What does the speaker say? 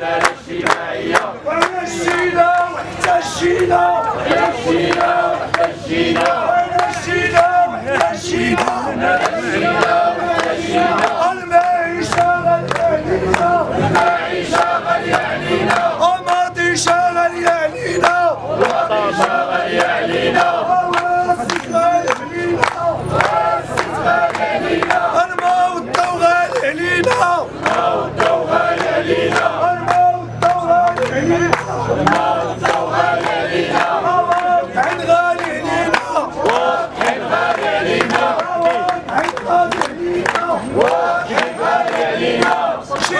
العدالة الاجتماعية وين الشينا وحتى الشينا وين الشينا وحتى الشينا وين الشينا وحتى الشينا المعيشة غالية المعيشة غالية علينا الماضي شغال يعنينا الماضي شغال يعنينا الواسط غالي علينا الواسط She